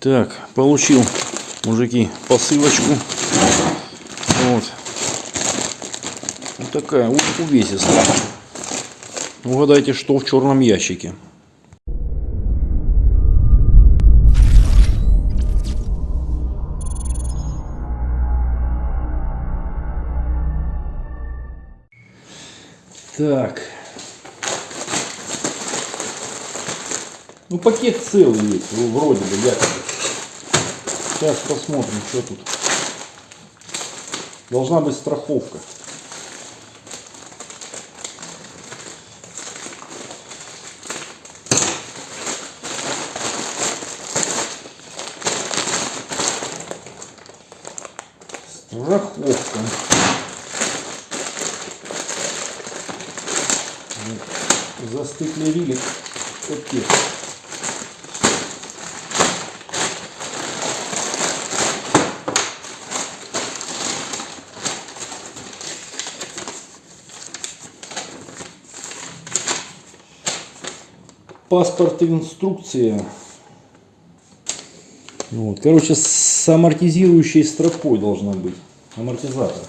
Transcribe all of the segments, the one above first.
Так, получил, мужики, посылочку. Вот. Вот такая у- увесистая. Угадайте, что в черном ящике. Так. Ну, пакет целый есть, в- вроде бы, якобы. Сейчас посмотрим, что тут. Должна быть страховка. Страховка. Застыклерили пакет. Паспорт и инструкция. Ну Вот. Короче, с амортизирующей стропой должна быть. Амортизатор.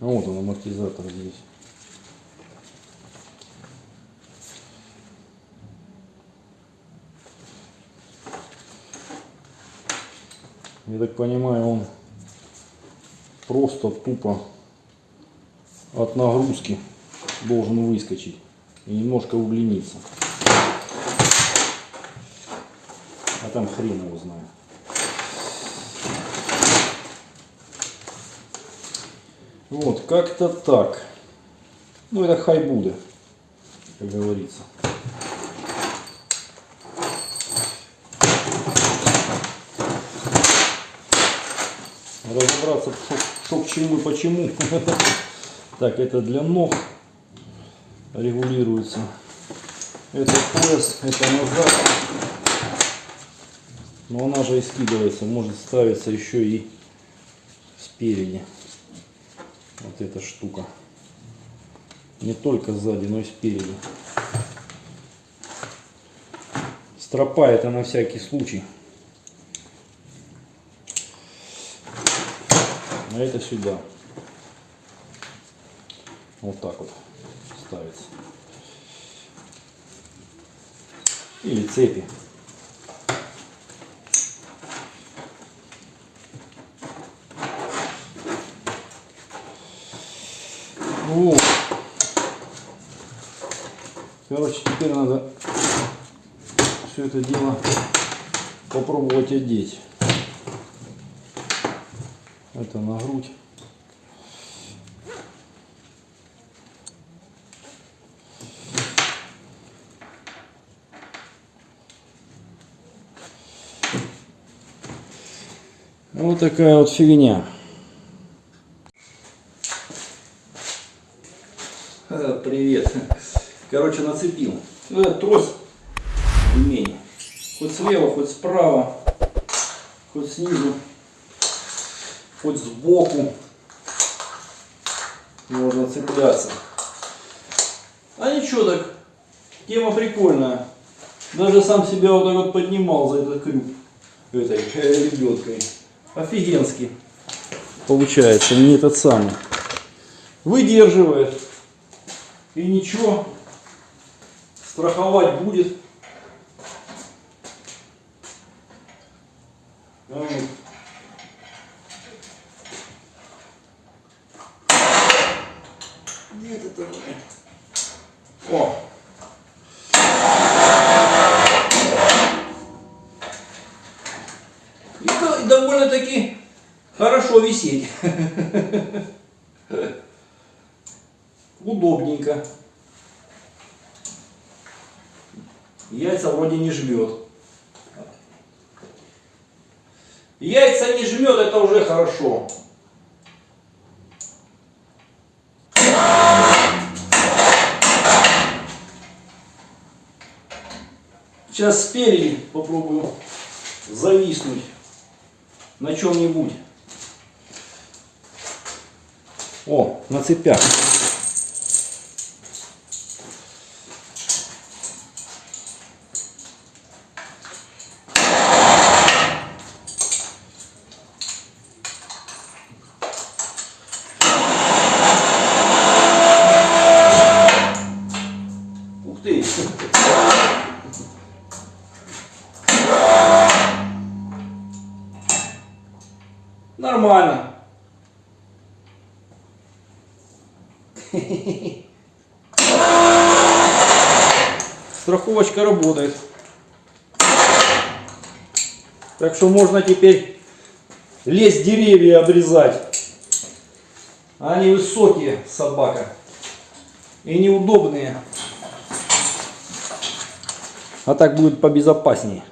А Вот он, амортизатор здесь. Я так понимаю, он просто тупо от нагрузки должен выскочить и немножко удлиниться. А там хрен его знает. Вот, как-то так. Ну, это хайбуда, как говорится. Разобраться, что, что к чему и почему. Так, это для ног регулируется. Это пояс, это назад. Но она же и скидывается, может ставиться еще и спереди. Вот эта штука. Не только сзади, но и спереди. Стропа это на всякий случай. А это сюда. Вот так вот ставится. Или цепи. Вот. Короче, теперь надо все это дело попробовать одеть. Это на грудь. Вот такая вот фигня. Э, Привет. Короче, нацепил. Ну, этот трос ремень. Хоть слева, хоть справа, хоть снизу, хоть сбоку можно цепляться. А ничего так, тема прикольная. Даже сам себя вот так вот поднимал за этот крюк этой лебедкой. Офигенски. Получается, не этот самый. Выдерживает. И ничего. Страховать будет. Где это? О! И довольно-таки хорошо висеть. Удобненько. Яйца вроде не жмет. Яйца не жмет, это уже хорошо. Сейчас спереди попробую зависнуть на чем-нибудь. О, на цепях. Ух ты! Нормально. Страховочка работает. Так что можно теперь лезть деревья обрезать. Они высокие, собака. И неудобные. А так будет побезопаснее.